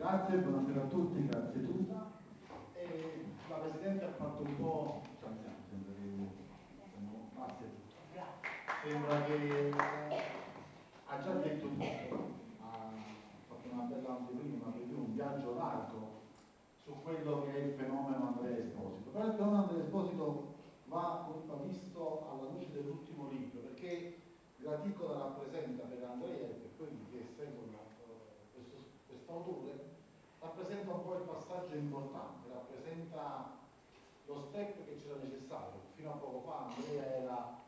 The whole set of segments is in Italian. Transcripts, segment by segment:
Grazie, buonasera a tutti, grazie tutta. E la Presidente ha fatto un po'... Cioè, sembra che... Grazie. Sembra che ha già detto tutto, ha fatto una bella anteprima per dire un viaggio largo su quello che è il fenomeno Andrea Esposito. Però il fenomeno Andrea Esposito va, visto alla luce dell'ultimo libro, perché Graticola rappresenta per Andrea e per quelli che seguono eh, questo, quest'autore, rappresenta un po' il passaggio importante, rappresenta lo step che c'era necessario. Fino a poco fa Andrea era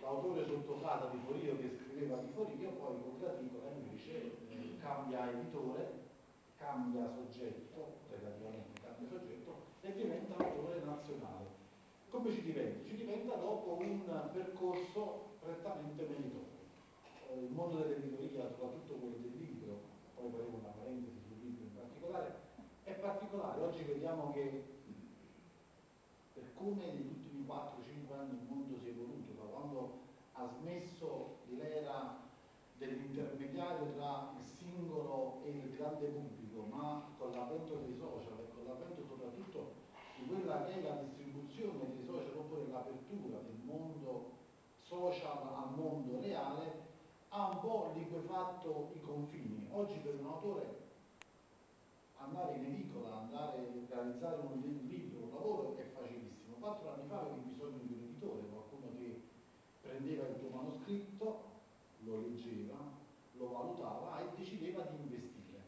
l'autore sotto di Forio che scriveva di Forio, poi con Graticola invece eh, cambia editore, cambia soggetto, relativamente cambia soggetto, e diventa autore nazionale. Come ci diventa? Ci diventa dopo un percorso prettamente meritorio. Eh, il mondo dell'editoria, soprattutto quello del libro, poi faremo una parentesi particolare, è particolare. Oggi vediamo che per come negli ultimi 4-5 anni il mondo si è evoluto, da quando ha smesso l'era dell'intermediario tra il singolo e il grande pubblico, ma con l'avvento dei social e con l'avvento soprattutto di quella che è la distribuzione dei social oppure l'apertura del mondo social al mondo reale, ha un po' liquefatto i confini. Oggi per un autore andare in edicola, andare a realizzare un libro, un lavoro è facilissimo. Quattro anni fa avevi bisogno di un editore, qualcuno che prendeva il tuo manoscritto, lo leggeva, lo valutava e decideva di investire.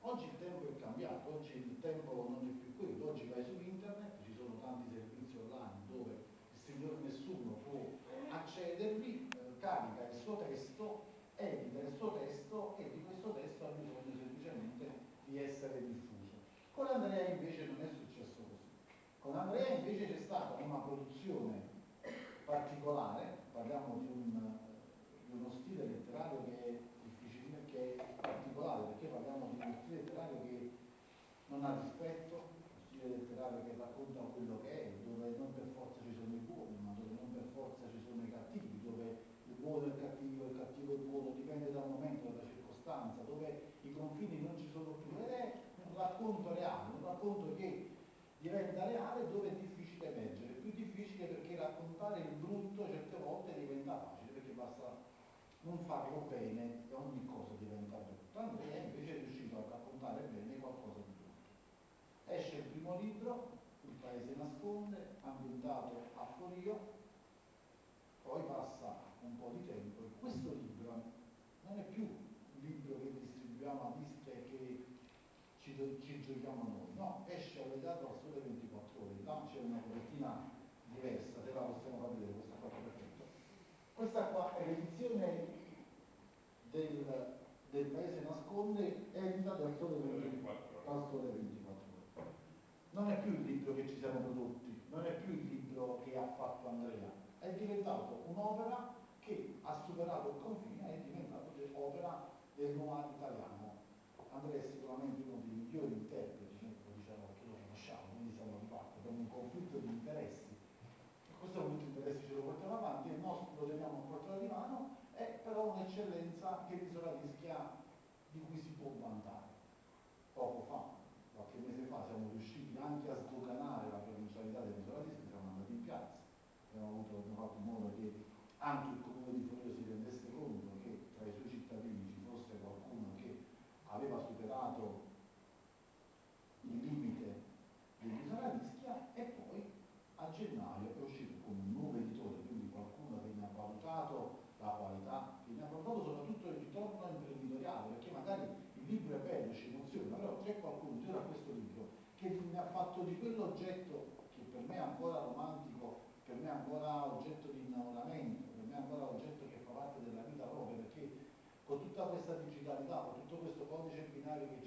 Oggi il tempo è cambiato, oggi il tempo non è più quello, oggi vai su internet, ci sono tanti servizi online dove il signor nessuno può accedervi, eh, carica il suo testo, edita il suo testo e di questo testo ha bisogno semplicemente di essere diffuso. Con Andrea invece non è successo così. Con Andrea invece c'è stata una produzione particolare, parliamo di, un, di uno stile letterario che è difficile, che è particolare, perché parliamo di uno stile letterario che non ha rispetto, uno stile letterario che racconta quello che è, dove non per forza ci sono i buoni, ma dove non per forza ci sono i cattivi, dove il buono è il cattivo, il cattivo è il buono, dipende dal momento, dalla circostanza, dove i confini non ci sono più. Ed è un racconto reale, un racconto che diventa reale dove è difficile leggere, più difficile perché raccontare il brutto certe volte diventa facile, perché basta non farlo bene e ogni cosa diventa brutta. Andrea invece è riuscito a raccontare bene qualcosa di brutto. Esce il primo libro, Il paese nasconde, ambientato a Forio, poi passa un po' di tempo e questo libro non è più distribuiamo a liste e che ci, ci, giochiamo noi, no, esce allegato al sole 24 ore, là c'è una copertina diversa, te la possiamo far vedere, questa qua perfetto. Questa qua è l'edizione del, del Paese Nasconde, edita dal sole 24, dal sole 24 ore. Non è più il libro che ci siamo prodotti, non è più il libro che ha fatto Andrea, è diventato un'opera che ha superato il confine, è diventato un'opera del noir italiano. Andrea è sicuramente uno dei migliori interpreti, diciamo che lo conosciamo, quindi siamo di parte, abbiamo un conflitto di interessi. Questo conflitto di interessi ce lo portiamo avanti, il nostro lo teniamo a portata di mano, è però un'eccellenza che l'isola rischia di cui si può vantare. Poco fa, qualche mese fa, siamo riusciti anche a sdoganare la provincialità dell'isola di siamo andati in piazza abbiamo, avuto, abbiamo fatto in modo che anche il comune di Forio si rendesse conto che tra i suoi cittadini ci fosse qualcuno che aveva superato il limite dell'isola Ischia e poi a gennaio è uscito con un nuovo editore, quindi qualcuno che ne ha valutato la qualità, che ne ha valutato soprattutto il ritorno imprenditoriale, perché magari il libro è bello, ci emoziona, però c'è qualcuno intorno a questo libro che ne ha fatto di quell'oggetto che per me è ancora romantico per me è ancora oggetto di innamoramento, per me è ancora oggetto che fa parte della vita propria, perché con tutta questa digitalità, con tutto questo codice binario che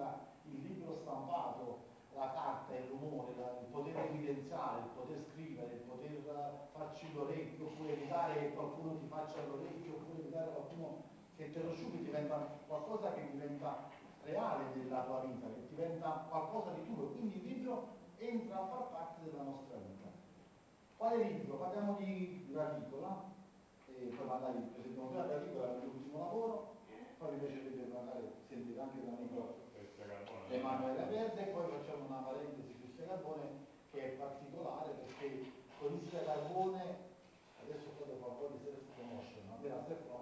circonda, il libro stampato, la carta, il rumore, la, il poter evidenziare, il poter scrivere, il poter farci l'orecchio, oppure evitare che qualcuno ti faccia l'orecchio, oppure evitare qualcuno che te lo sciupi, diventa qualcosa che diventa reale nella tua vita, che diventa qualcosa di tuo. Quindi il libro entra a far parte della nostra vita. Quale libro? Parliamo di Graticola, e poi magari presentiamo prima Graticola per l'ultimo lavoro, poi mi piacerebbe magari sentire anche da Nicola. Emanuele Verde e poi facciamo una parentesi su Ischia Carbone che è particolare perché con Ischia Carbone adesso un po' di self promotion, a me la self promotion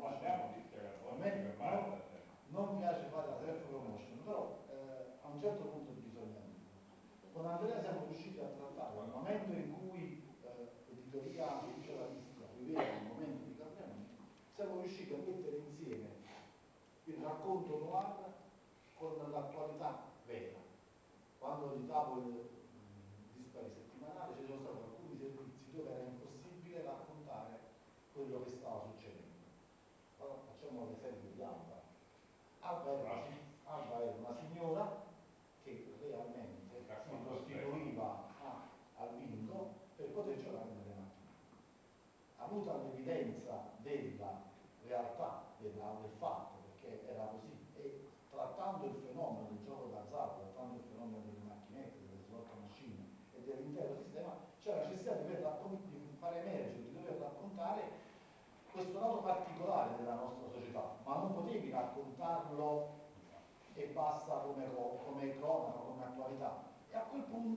non, non piace fare la self promotion, però eh, a un certo punto bisogna dirlo. Con Andrea siamo riusciti a trattare al momento in cui eh, l'editoria Lucia la Ischia viveva il momento di cambiamento, siamo riusciti a mettere insieme il racconto noir con l'attualità vera. Quando editavo il dispari settimanale ci sono stati alcuni servizi dove era impossibile raccontare quello che stava succedendo. Allora facciamo l'esempio di Alba. Alba era una signora che realmente si prostituiva al bingo per poter giocare nelle macchine. Avuta l'evidenza della realtà, della, del fatto, perché era così, e trattando il fenomeno del gioco d'azzardo, trattando il fenomeno delle macchinette, delle slot machine e dell'intero sistema, c'è la necessità di, di fare emergere, di dover raccontare questo lato particolare della nostra società, ma non potevi raccontarlo e basta come, come cronaca, come attualità. E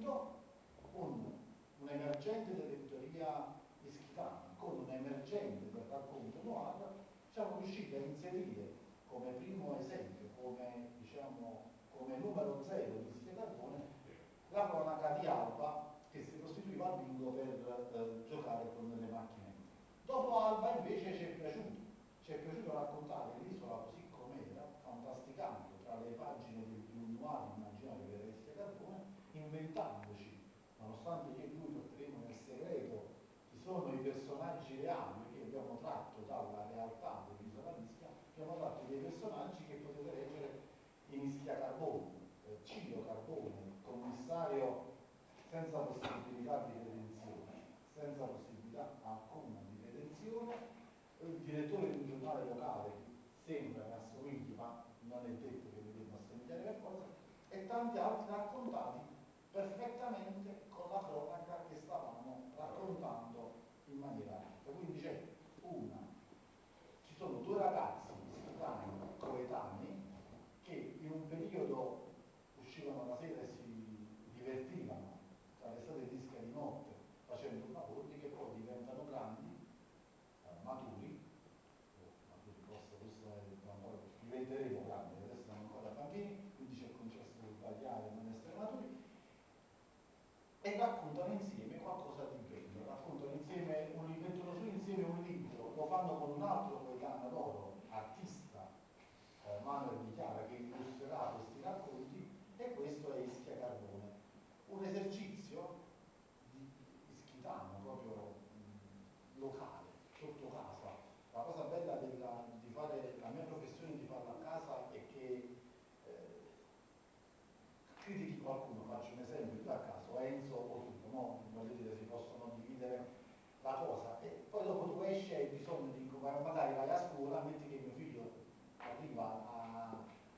a quel punto un, un emergente dell'editoria ischitana con un emergente del racconto noir siamo riusciti a inserire come primo esempio, come, diciamo, come numero zero di Ischia Carbone, la cronaca di Alba che si costituiva al bingo per eh, giocare con le macchine. Dopo Alba invece ci è piaciuto, ci è piaciuto raccontare l'isola così com'era, fantasticando tra le pagine del più noir immaginario che era Ischia Carbone, inventandoci, nonostante io e lui porteremo nel segreto chi sono i personaggi reali che abbiamo tratto dalla realtà dell'isola di Ischia, abbiamo tratto dei personaggi che potete leggere in Ischia Carbone, eh, Ciro Carbone, commissario senza possibilità di redenzione, senza possibilità alcuna di redenzione, il direttore di un giornale locale che sembra che assomigli, ma non è detto che mi debba assomigliare forza, e tanti altri raccontati perfettamente con la cronaca che stavamo raccontando in maniera alta. Quindi c'è una, ci sono due ragazzi ischitani coetanei che in un periodo uscivano la sera e si divertivano tra le strade di Ischia di notte facendo lavori che poi diventano grandi, eh, maturi, maturi forse questo è ancora, diventeremo grandi, adesso siamo ancora bambini, quindi c'è il concesso di sbagliare e non essere maturi, e raccontano insieme qualcosa di bello, raccontano insieme un, mettono su insieme un libro, lo fanno con un altro coetaneo loro, artista, eh, Manuel Di Chiara, che illustrerà questi racconti, e questo è Ischia Carbone. Un esercizio di ischitano, proprio mh, locale, sotto casa. La cosa bella della, di fare la mia professione di farla a casa è che eh, critichi qualcuno, faccio un esempio, io a caso, Enzo o tu, no? voglio dire, si possono dividere la cosa e poi dopo tu esci e hai bisogno di, magari vai a scuola, metti che mio figlio arriva a,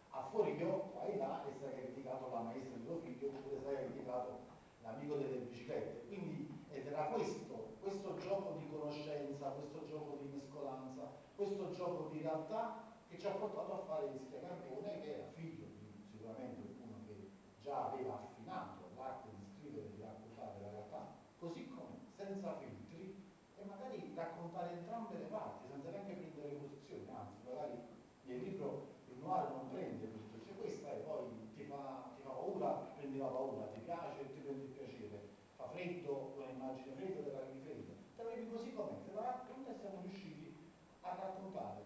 a Forio, vai là e hai criticato la maestra di tuo figlio oppure hai criticato l'amico delle biciclette. Quindi ed era questo, questo gioco di conoscenza, questo gioco di mescolanza, questo gioco di realtà che ci ha portato a fare Ischia Carbone che era figlio di sicuramente uno che già aveva affinato l'arte di scrivere e di raccontare la realtà, così come senza e raccontare entrambe le parti senza neanche prendere posizione, anzi magari nel libro il noir non prende posizione, cioè questa è poi ti fa, ti fa paura, prendi la paura, ti piace, ti prende il piacere, fa freddo, un'immagine fredda, te la vivi fredda, te la vivi così com'è, te la racconta siamo riusciti a raccontare.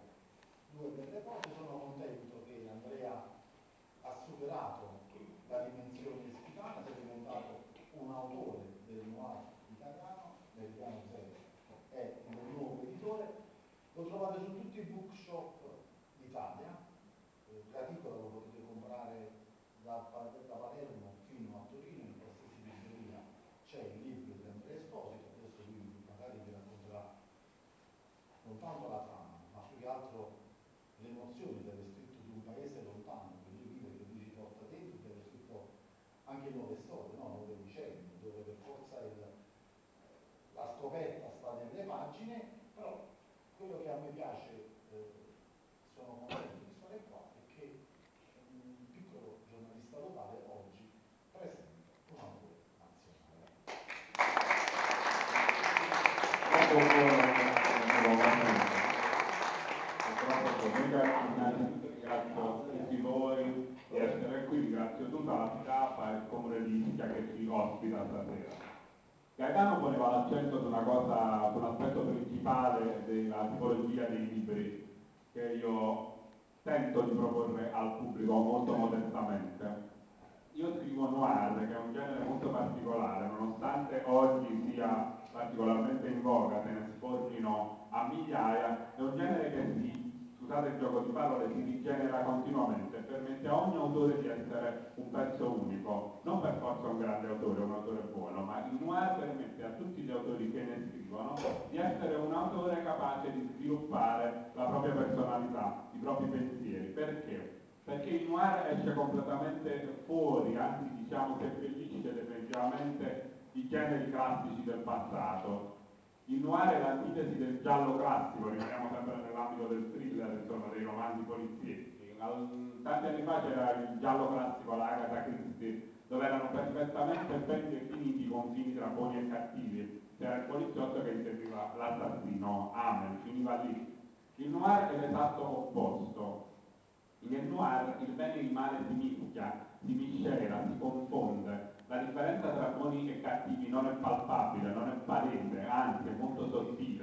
Due belle cose, sono contento che Andrea ha superato la dimensione ispitana, è diventato un autore del noir italiano, del piano zero, è un nuovo editore, lo trovate su tutti i bookshop d'Italia, eh, l'articolo lo potete comprare da, Palermo fino a Torino, in qualsiasi libreria. C'è il libro di Andrea Esposito, adesso lui magari vi racconterà non tanto la trama, ma più che altro le emozioni delle di un paese lontano che lui vive, che lui ci porta dentro, che ha scritto anche nuove storie, no? nuove vicende, dove per forza il, la scoperta sta nelle pagine, però quello che a me piace, eh, sono contento di stare qua, è che un piccolo giornalista locale ospita stasera. Gaetano poneva l'accento su su un aspetto principale della tipologia dei libri che io tento di proporre al pubblico molto modestamente. Io scrivo noir, che è un genere molto particolare, nonostante oggi sia particolarmente in voga, se ne sfornino a migliaia, è un genere che si scusate il gioco di parole, si rigenera continuamente e permette a ogni autore di essere un pezzo unico, non per forza un grande autore, un autore buono, ma il noir permette a tutti gli autori che ne scrivono di essere un autore capace di sviluppare la propria personalità, i propri pensieri. Perché? Perché il noir esce completamente fuori, anzi diciamo che pellicide definitivamente i generi classici del passato, il noir è l'antitesi del giallo classico, rimaniamo sempre nell'ambito del thriller, insomma, dei romanzi polizietti. Tanti anni fa c'era il giallo classico, la Agatha Christie, dove erano perfettamente ben definiti i confini tra buoni e cattivi. C'era il poliziotto che inseguiva l'assassino, Amen, finiva lì. Il noir è l'esatto opposto. Nel noir il bene e il male si mischia, si miscela, si confonde, la differenza tra buoni e cattivi non è palpabile, non è palese, anzi è molto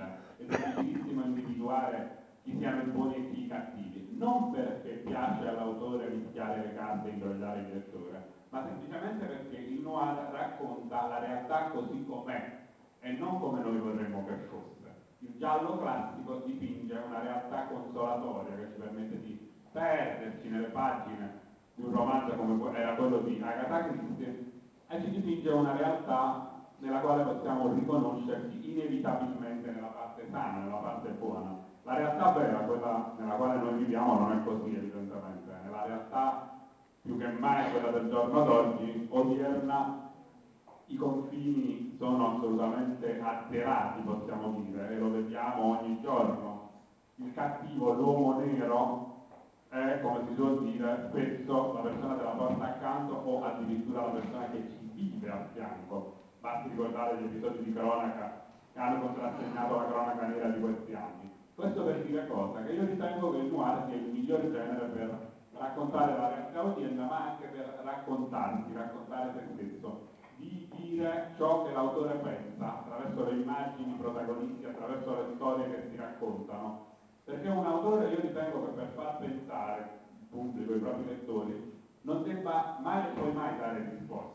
sottile, è difficilissimo individuare chi siano i buoni e chi i cattivi, non perché piace all'autore rischiare le carte e ingrogliare il lettore, ma semplicemente perché il noir racconta la realtà così com'è e non come noi vorremmo che fosse. Il giallo classico dipinge una realtà consolatoria che ci permette di perderci nelle pagine di un romanzo come era quello di Agatha Christie e ci dipinge una realtà nella quale possiamo riconoscerci inevitabilmente nella parte sana, nella parte buona. La realtà vera, quella nella quale noi viviamo, non è così evidentemente. Nella realtà più che mai quella del giorno d'oggi, odierna, i confini sono assolutamente azzerati, possiamo dire, e lo vediamo ogni giorno. Il cattivo, l'uomo nero, è, come si suol dire, spesso la persona della porta accanto o addirittura la persona che ci vive a fianco. Basti ricordare gli episodi di cronaca che hanno contrassegnato la cronaca nera di questi anni. Questo per dire cosa? Che io ritengo che il noir sia il migliore genere per raccontare la realtà odierna, ma anche per raccontarsi, raccontare se stesso, di dire ciò che l'autore pensa attraverso le immagini, protagonisti, attraverso le storie che si raccontano perché un autore io ritengo che per far pensare il pubblico, i propri lettori, non debba mai e poi mai dare risposte.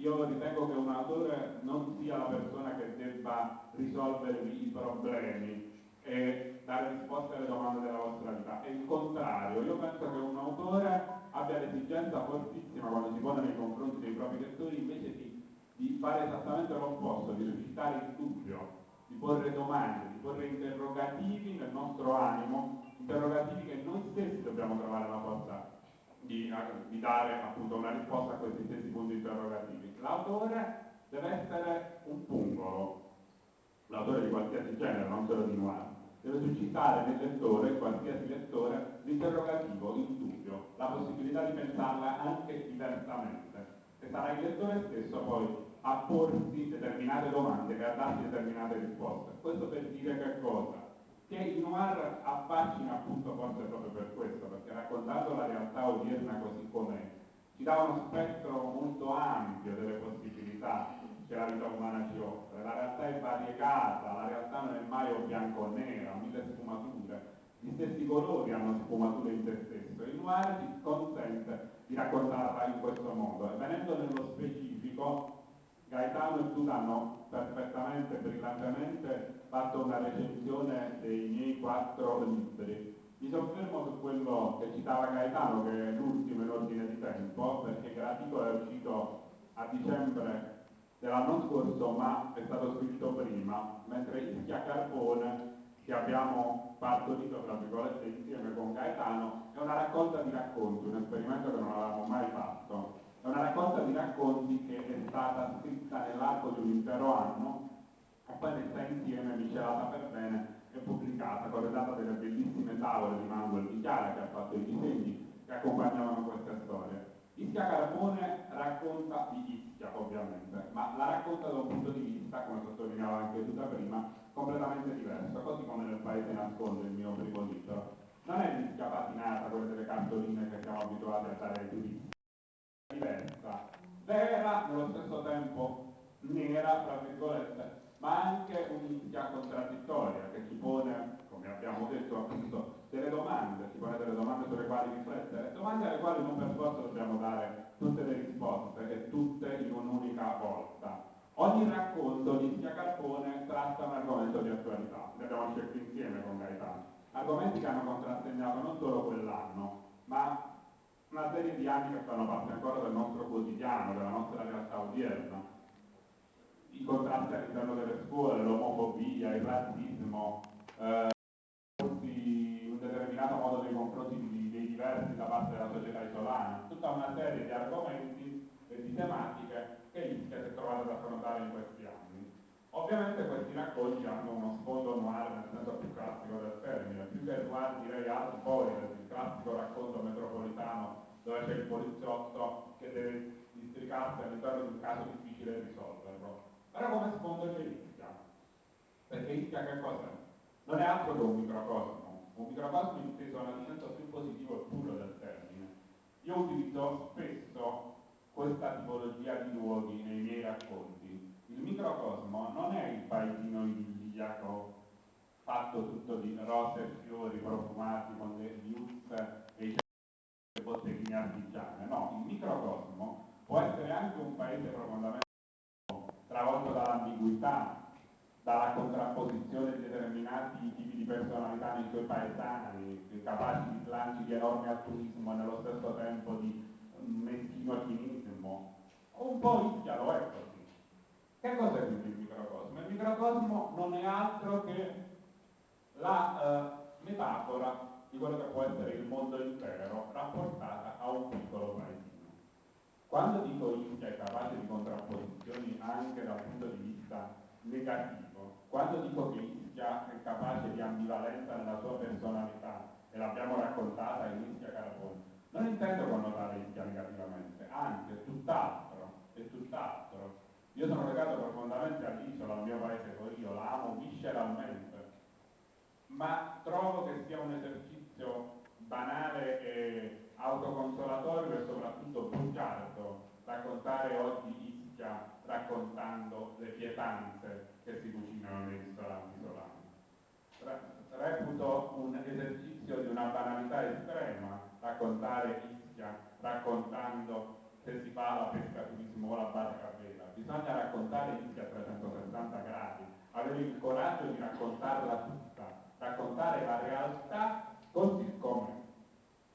Io ritengo che un autore non sia la persona che debba risolvervi i problemi e dare risposte alle domande della vostra vita. È il contrario, io penso che un autore abbia l'esigenza fortissima quando si pone nei confronti dei propri lettori invece di, di fare esattamente l'opposto, di suscitare il dubbio, di porre domande, di porre interrogativi nel nostro animo, interrogativi che noi stessi dobbiamo trovare la forza di, di dare appunto una risposta a questi stessi punti interrogativi. L'autore deve essere un pungolo, l'autore di qualsiasi genere, non solo di noir, deve suscitare nel lettore, qualsiasi lettore, l'interrogativo, il dubbio, la possibilità di pensarla anche diversamente. E sarà il lettore stesso poi a porsi determinate domande e a darsi determinate risposte. Questo per dire che cosa? Che il noir affascina appunto forse proprio per questo, perché raccontando la realtà odierna così com'è, ci dà uno spettro molto ampio delle possibilità che la vita umana ci offre. La realtà è variegata, la realtà non è mai o bianco o nera, mille sfumature. Gli stessi colori hanno sfumature in se stesso. Il noir ci consente di raccontarla in questo modo. E venendo nello specifico, Gaetano e tu hanno perfettamente, brillantemente fatto una recensione dei miei quattro libri. Mi soffermo su quello che citava Gaetano, che è l'ultimo in ordine di tempo, perché Gratico è uscito a dicembre dell'anno scorso, ma è stato scritto prima, mentre Ischia Carbone, che abbiamo partorito, tra virgolette, insieme con Gaetano, è una raccolta di racconti, un esperimento che non avevamo mai fatto. È una raccolta di racconti che è stata scritta nell'arco di un intero anno e poi messa insieme, miscelata per bene e pubblicata, corredata delle bellissime tavole di Manuel Chiara che ha fatto i disegni che accompagnavano queste storie. Ischia Carbone racconta di Ischia ovviamente, ma la racconta da un punto di vista, come sottolineava anche tu da prima, completamente diverso, così come nel Paese nasconde il mio primo libro. Non è l'Ischia patinata, quelle delle cartoline che siamo abituati a dare ai turisti diversa, vera, nello stesso tempo nera, tra virgolette, ma anche un'India contraddittoria che ci pone, come abbiamo detto appunto, delle domande, ci pone delle domande sulle quali riflettere, domande alle quali non per forza dobbiamo dare tutte le risposte e tutte in un'unica volta. Ogni racconto di Sia Carbone tratta un argomento di attualità, ne abbiamo scelto insieme con Gaetano, argomenti che hanno contrassegnato non solo quell'anno, ma una serie di anni che fanno parte ancora del nostro quotidiano, della nostra realtà odierna. I contrasti all'interno delle scuole, l'omofobia, il razzismo, eh, un determinato modo nei confronti dei diversi da parte della società isolana, tutta una serie di argomenti e di tematiche che Ischia si è trovata ad affrontare in questi anni. Ovviamente questi racconti hanno uno sfondo noir nel senso più classico del termine, più che noir direi hard boiled, il classico racconto metropolitano dove c'è il poliziotto che deve districarsi all'interno di un caso difficile risolverlo. Però come sfondo c'è Ischia, perché Ischia che cos'è? Non è altro che un microcosmo, un microcosmo inteso nel senso più positivo e puro del termine. Io utilizzo spesso questa tipologia di luoghi nei miei racconti. Il microcosmo non è il paesino idilliaco fatto tutto di rose e fiori profumati con le viuzze e i le botteghine artigiane, no, il microcosmo può essere anche un paese profondamente travolto dall'ambiguità, dalla contrapposizione di determinati tipi di personalità nei suoi paesani, capaci di slanci di enorme altruismo e nello stesso tempo di meschino cinismo. Un po' Ischia lo è così. Che cos'è quindi il microcosmo? Il microcosmo non è altro che la eh, metafora di quello che può essere il mondo intero rapportata a un piccolo paesino. Quando dico Ischia è capace di contrapposizioni anche dal punto di vista negativo, quando dico che Ischia è capace di ambivalenza nella sua personalità, e l'abbiamo raccontata in Ischia Caraboni, non intendo connotare Ischia negativamente, anzi è tutt'altro, è tutt'altro. Io sono legato profondamente all'isola, al mio paese Corio, la amo visceralmente, ma trovo che sia un esercizio banale e autoconsolatorio e soprattutto bugiardo raccontare oggi Ischia raccontando le pietanze che si cucinano nei ristoranti isolani. Reputo un esercizio di una banalità estrema raccontare Ischia raccontando se si fa la pesca turismo o la barca a vela. Bisogna raccontare Ischia a 360 gradi, avere il coraggio di raccontarla tutta, raccontare la realtà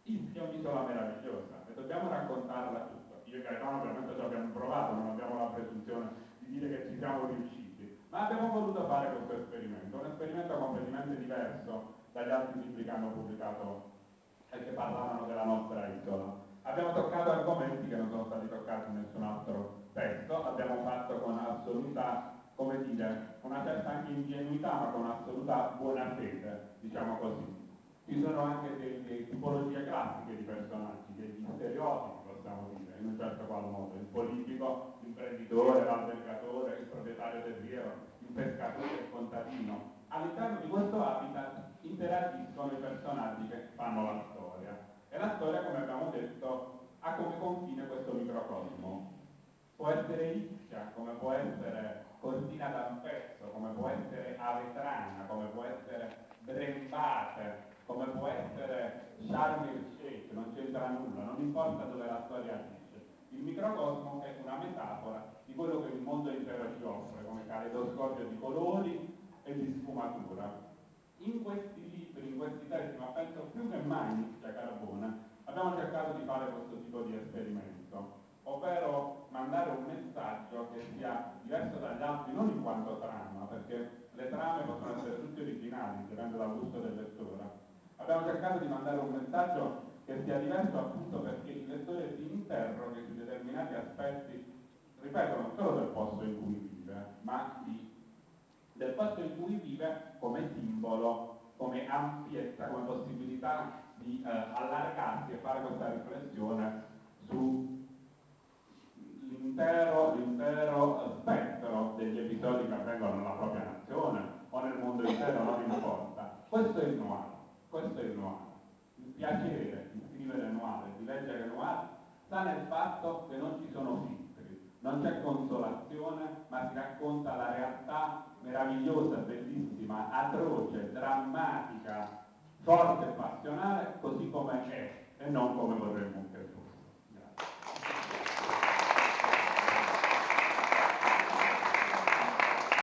Ischia è un'isola meravigliosa e dobbiamo raccontarla tutta. Io e Gaetano ovviamente ci abbiamo provato, non abbiamo la presunzione di dire che ci siamo riusciti, ma abbiamo voluto fare questo esperimento, un esperimento completamente diverso dagli altri libri che hanno pubblicato e che parlavano della nostra isola. Abbiamo toccato argomenti che non sono stati toccati in nessun altro testo, l'abbiamo fatto con assoluta, come dire, una certa anche ingenuità, ma con assoluta buona fede, diciamo così. Ci sono anche delle tipologie classiche di personaggi, degli stereotipi, possiamo dire, in un certo qual modo. Il politico, l'imprenditore, l'albergatore, il proprietario del riero, il pescatore, il contadino. All'interno di questo habitat interagiscono i personaggi che fanno la storia. E la storia, come abbiamo detto, ha come confine questo microcosmo. Può essere Ischia, come può essere Cortina d'Ampezzo, come può essere Avetrana, come può essere Brembate, come può essere Sharm el Sheikh, non c'entra nulla, non importa dove la storia agisce. Il microcosmo è una metafora di quello che il mondo intero ci offre, come caleidoscopio di colori e di sfumatura in questi libri, in questi testi, ma penso più che mai in Carbona, abbiamo cercato di fare questo tipo di esperimento, ovvero mandare un messaggio che sia diverso dagli altri, non in quanto trama, perché le trame possono essere tutte originali, dipende dal gusto del lettore. Abbiamo cercato di mandare un messaggio che sia diverso appunto perché il lettore si interroghi su determinati aspetti, ripeto, non solo del posto in cui vive, ma di del posto in cui vive come simbolo, come ampiezza, come possibilità di eh, allargarsi e fare questa riflessione sull'intero spettro degli episodi che avvengono nella propria nazione o nel mondo intero, non importa. Questo è il noir, questo è il noir. Il piacere di scrivere noir di leggere noir sta nel fatto che non ci sono filtri, non c'è consolazione, ma si racconta la realtà meravigliosa, bellissima, atroce, drammatica, forte e passionale, così come è e non come vorremmo